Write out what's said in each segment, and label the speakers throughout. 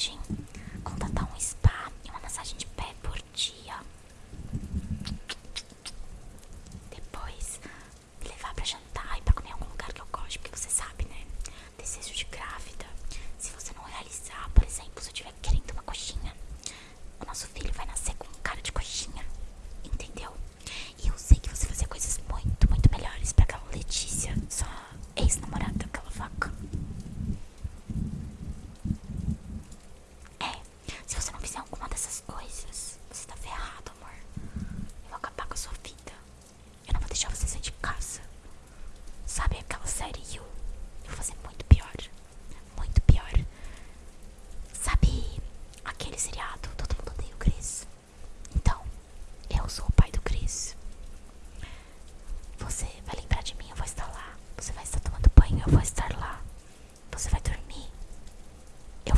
Speaker 1: sim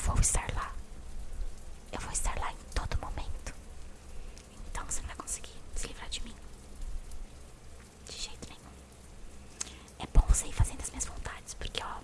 Speaker 1: vou estar lá. Eu vou estar lá em todo momento. Então você não vai conseguir se livrar de mim. De jeito nenhum. É bom você ir fazendo as minhas vontades, porque ó.